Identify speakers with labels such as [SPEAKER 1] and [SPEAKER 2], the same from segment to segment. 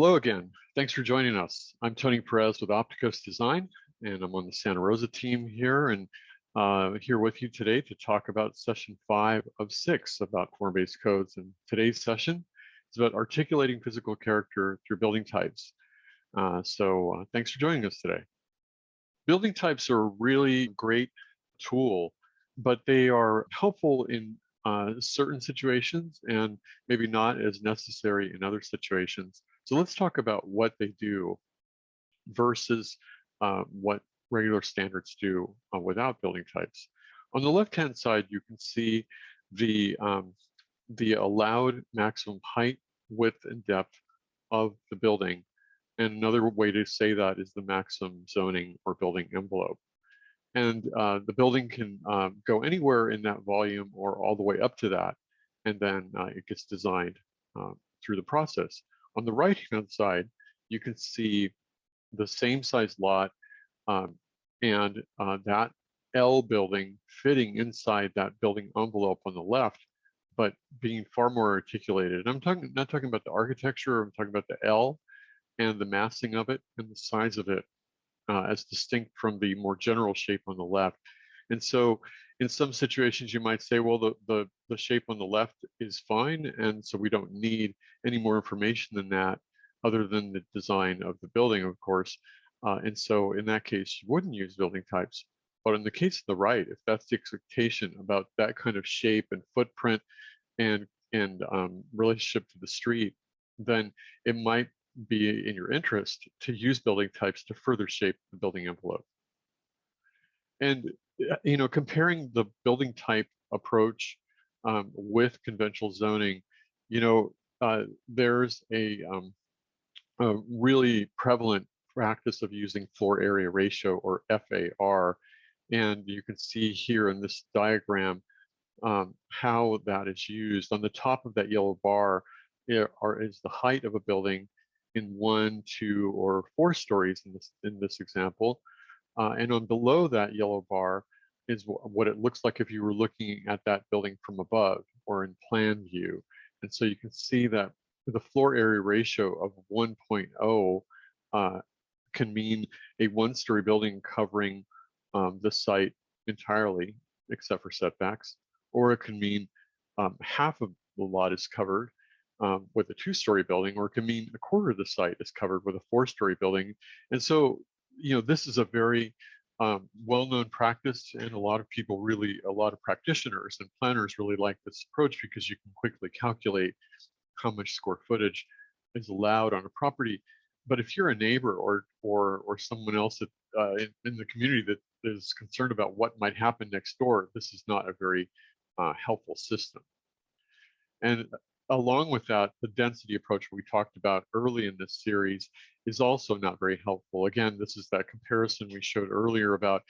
[SPEAKER 1] Hello again. Thanks for joining us. I'm Tony Perez with Opticos Design, and I'm on the Santa Rosa team here and uh, here with you today to talk about session five of six about form-based codes. And today's session is about articulating physical character through building types. Uh, so uh, thanks for joining us today. Building types are a really great tool, but they are helpful in uh, certain situations and maybe not as necessary in other situations. So let's talk about what they do versus uh, what regular standards do uh, without building types. On the left-hand side, you can see the, um, the allowed maximum height, width, and depth of the building. And another way to say that is the maximum zoning or building envelope. And uh, the building can um, go anywhere in that volume or all the way up to that. And then uh, it gets designed uh, through the process. On the right-hand side, you can see the same size lot um, and uh, that L building fitting inside that building envelope on the left, but being far more articulated. And I'm talking not talking about the architecture, I'm talking about the L and the massing of it and the size of it uh, as distinct from the more general shape on the left. And so in some situations, you might say, well, the, the, the shape on the left is fine. And so we don't need any more information than that other than the design of the building, of course. Uh, and so in that case, you wouldn't use building types. But in the case of the right, if that's the expectation about that kind of shape and footprint and, and um, relationship to the street, then it might be in your interest to use building types to further shape the building envelope. And you know, comparing the building type approach um, with conventional zoning, you know, uh, there's a, um, a, really prevalent practice of using floor area ratio or FAR. And you can see here in this diagram um, how that is used. On the top of that yellow bar are, is the height of a building in one, two, or four stories in this, in this example. Uh, and on below that yellow bar is what it looks like if you were looking at that building from above or in plan view. And so you can see that the floor area ratio of 1.0 uh, can mean a one-story building covering um, the site entirely, except for setbacks, or it can mean um, half of the lot is covered um, with a two-story building, or it can mean a quarter of the site is covered with a four-story building. And so you know, this is a very um, well-known practice and a lot of people really, a lot of practitioners and planners really like this approach because you can quickly calculate how much square footage is allowed on a property. But if you're a neighbor or or or someone else that, uh, in, in, the community that is concerned about what might happen next door, this is not a very uh, helpful system. And along with that, the density approach we talked about early in this series is also not very helpful. Again, this is that comparison we showed earlier about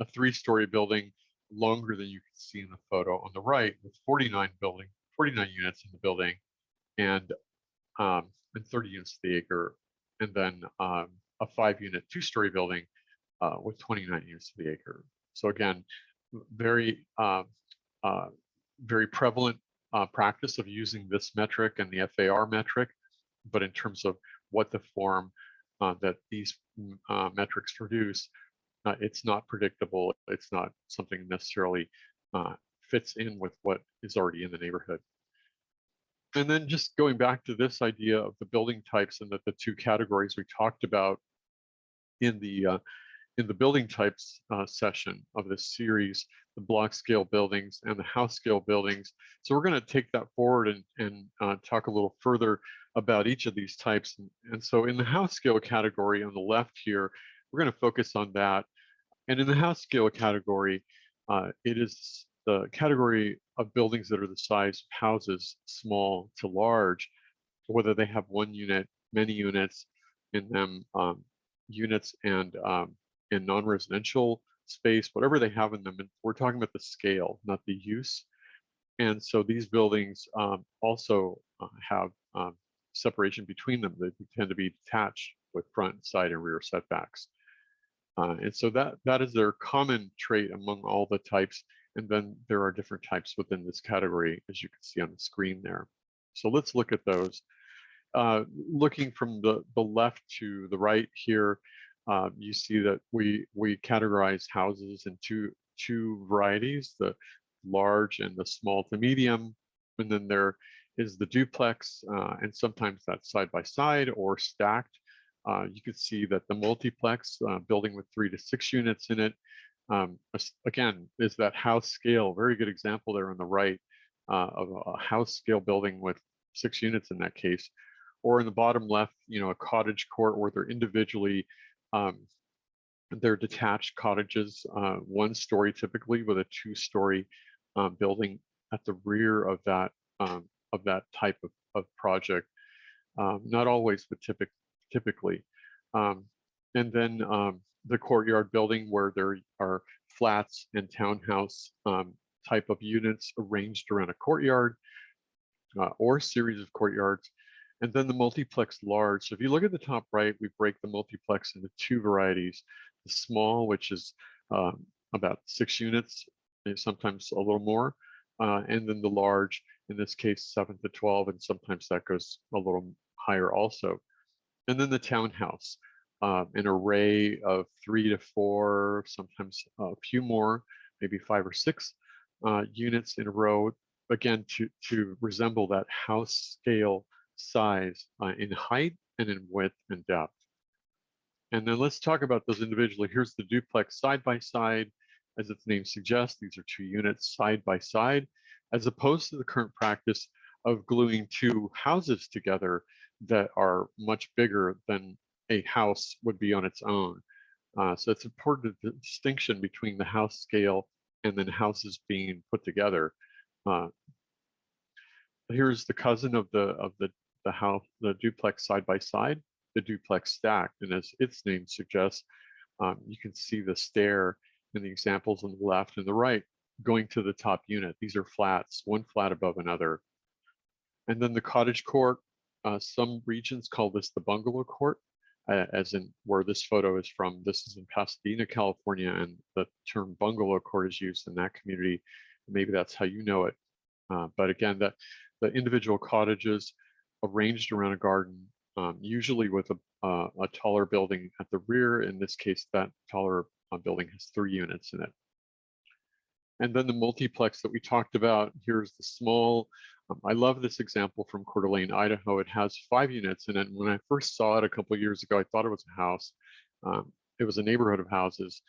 [SPEAKER 1] a three-story building longer than you can see in the photo on the right with 49 building, 49 units in the building and um, and 30 units to the acre, and then um, a five-unit two-story building uh, with 29 units to the acre. So again, very uh, uh, very prevalent uh, practice of using this metric and the FAR metric, but in terms of what the form uh, that these mm, uh, metrics produce, uh, it's not predictable. It's not something necessarily uh, fits in with what is already in the neighborhood. And then just going back to this idea of the building types and that the two categories we talked about in the uh, in the building types uh, session of this series, the block scale buildings and the house scale buildings. So we're going to take that forward and, and uh, talk a little further about each of these types. And, and so in the house scale category on the left here, we're going to focus on that. And in the house scale category, uh, it is the category of buildings that are the size of houses, small to large, whether they have one unit, many units in them, um, units and um, in non-residential space, whatever they have in them. And we're talking about the scale, not the use. And so these buildings um, also uh, have um, separation between them. They tend to be detached with front, side, and rear setbacks. Uh, and so that that is their common trait among all the types. And then there are different types within this category, as you can see on the screen there. So let's look at those. uh, looking from the, the left to the right here, uh, you see that we we categorize houses in two two varieties, the large and the small to medium. And then there is the duplex, uh, and sometimes that's side by side or stacked. Uh, you can see that the multiplex uh, building with three to six units in it, um, again, is that house scale, very good example there on the right uh, of a house scale building with six units in that case. Or in the bottom left, you know, a cottage court where they're individually um, they're detached cottages, uh, one story typically with a two story um, building at the rear of that um, of that type of, of project. Um, not always, but typic, typically. Um, and then um, the courtyard building where there are flats and townhouse type of units arranged around a courtyard uh, or series of courtyards. And then the multiplex large. So if you look at the top right, we break the multiplex into two varieties. The small, which is um, about six units, sometimes a little more, uh, and then the large, in this case, seven to 12, and sometimes that goes a little higher also. And then the townhouse, uh, an array of three to four, sometimes a few more, maybe five or six uh, units in a row, again, to, to resemble that house scale size uh, in height and in width and depth. And then let's talk about those individually. Here's the duplex side by side. As its name suggests, these are two units side by side, as opposed to the current practice of gluing two houses together that are much bigger than a house would be on its own. Uh, so it's important the distinction between the house scale and then houses being put together. Uh, here's the cousin of the of the the house the duplex side by side, the duplex stacked, and as its name suggests, um, you can see the stair in the examples on the left and the right going to the top unit. These are flats, one flat above another. And then the cottage court, uh, some regions call this the bungalow court, uh, as in where this photo is from. This is in Pasadena, California, and the term bungalow court is used in that community. Maybe that's how you know it. Uh, but again, the, the individual cottages arranged around a garden, um, usually with a, uh, a taller building at the rear. In this case, that taller uh, building has three units in it. And then the multiplex that we talked about, here's the small. Um, I love this example from Coeur d'Alene, Idaho. It has five units in it. When I first saw it a couple years ago, I thought it was a house. Um, it was a neighborhood of houses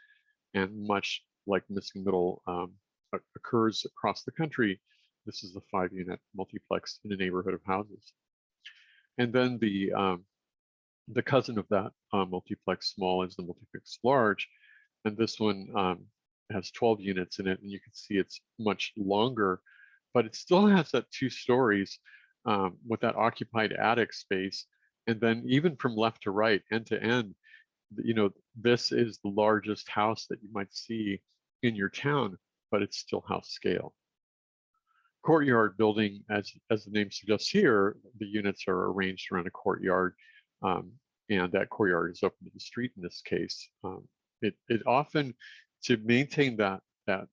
[SPEAKER 1] and much like missing middle um, occurs across the country, this is the five unit multiplex in a neighborhood of houses. And then the um, the cousin of that uh, multiplex small is the multiplex large. And this one um, has 12 units in it and you can see it's much longer, but it still has that two stories um, with that occupied attic space. And then even from left to right, end to end, you know, this is the largest house that you might see in your town, but it's still house scale. Courtyard building, as, as the name suggests here, the units are arranged around a courtyard um, and that courtyard is open to the street in this case. Um, it, it often to maintain that that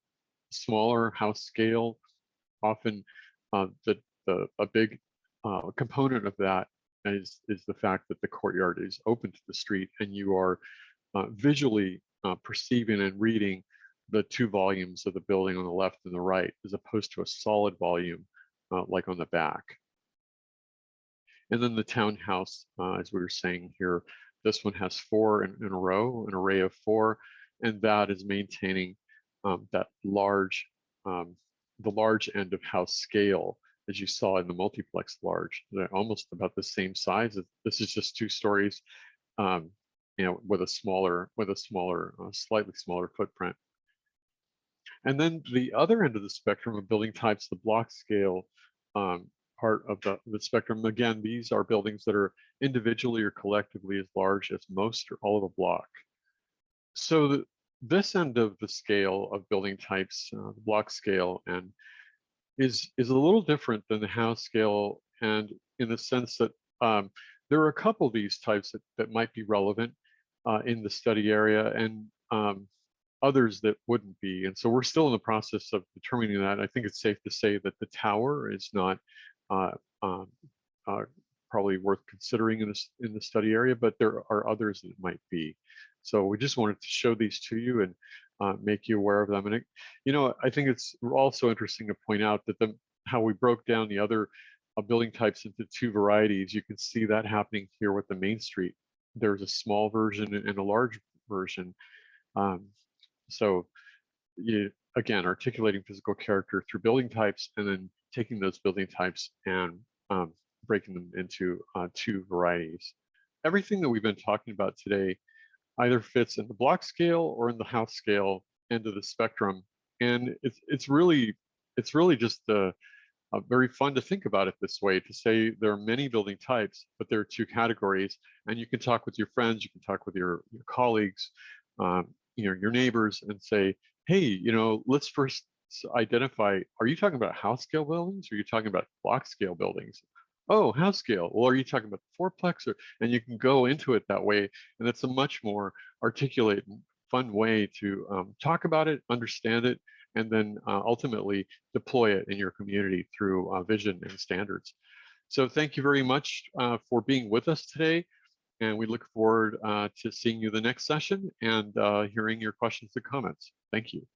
[SPEAKER 1] smaller house scale, often uh, the, the a big uh, component of that is is the fact that the courtyard is open to the street and you are uh, visually uh, perceiving and reading the two volumes of the building on the left and the right, as opposed to a solid volume uh, like on the back. And then the townhouse, uh, as we were saying here, this one has four in, in a row, an array of four and that is maintaining um, that large, um, the large end of house scale as you saw in the multiplex large, they're almost about the same size. This is just two stories, um, you know, with a smaller, with a smaller, uh, slightly smaller footprint. And then the other end of the spectrum of building types, the block scale um, part of the, the spectrum. Again, these are buildings that are individually or collectively as large as most or all of a block. So the, this end of the scale of building types, uh, the block scale, and is is a little different than the house scale, and in the sense that um, there are a couple of these types that, that might be relevant uh, in the study area, and um, others that wouldn't be. And so we're still in the process of determining that. I think it's safe to say that the tower is not uh, um, uh, probably worth considering in this in the study area, but there are others that might be. So we just wanted to show these to you and uh, make you aware of them. And it, you know, I think it's also interesting to point out that the how we broke down the other uh, building types into two varieties. You can see that happening here with the Main Street. There's a small version and a large version. Um, so you, again, articulating physical character through building types and then taking those building types and um, breaking them into uh, two varieties. Everything that we've been talking about today either fits in the block scale or in the house scale end of the spectrum. And it's, it's really, it's really just uh, uh, very fun to think about it this way, to say there are many building types, but there are two categories. And you can talk with your friends, you can talk with your, your colleagues, um, you know, your neighbors and say, hey, you know, let's first identify, are you talking about house scale buildings or are you talking about block scale buildings? Oh, house scale. Well, are you talking about fourplex? Or, and you can go into it that way. And it's a much more articulate and fun way to um, talk about it, understand it, and then uh, ultimately deploy it in your community through uh, vision and standards. So thank you very much uh, for being with us today. And we look forward uh, to seeing you the next session and uh, hearing your questions and comments. Thank you.